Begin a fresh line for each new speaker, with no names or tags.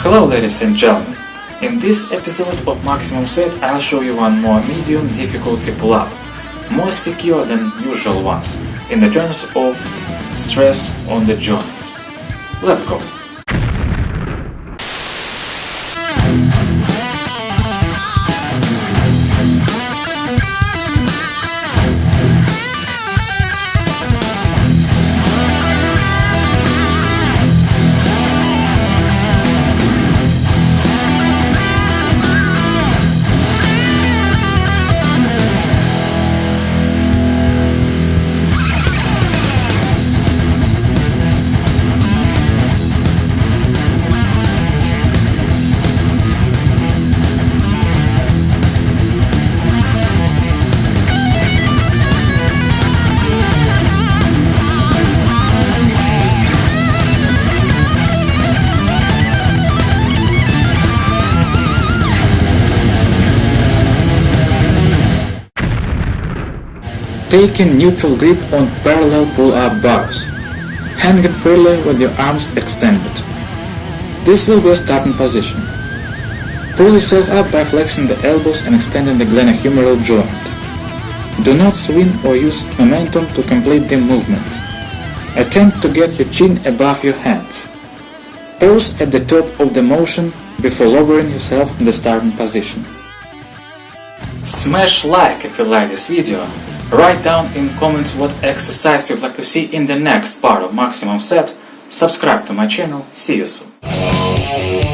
Hello ladies and gentlemen. In this episode of Maximum Set I'll show you one more medium difficulty pull-up, more secure than usual ones, in the terms of stress on the joint. Let's go! Taking neutral grip on parallel pull-up bars. Hanging freely with your arms extended. This will be a starting position. Pull yourself up by flexing the elbows and extending the glenohumeral joint. Do not swing or use momentum to complete the movement. Attempt to get your chin above your hands. Pause at the top of the motion before lowering yourself in the starting position. Smash like if you like this video Write down in comments what exercise you'd like to see in the next part of Maximum Set. Subscribe to my channel. See you soon.